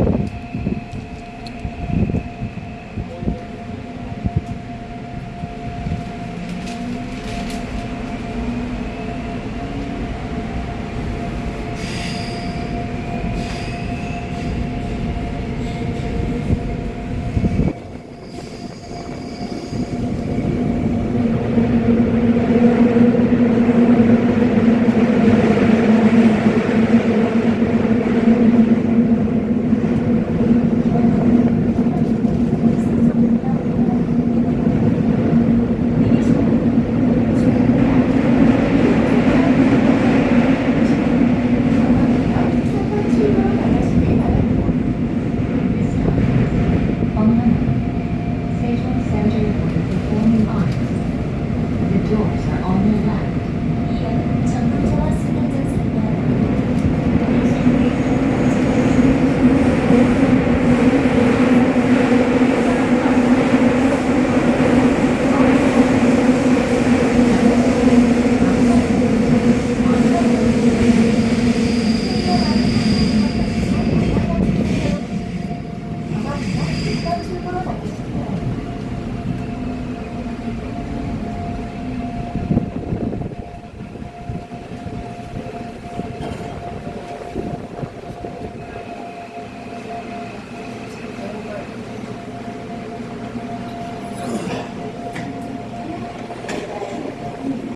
Bye.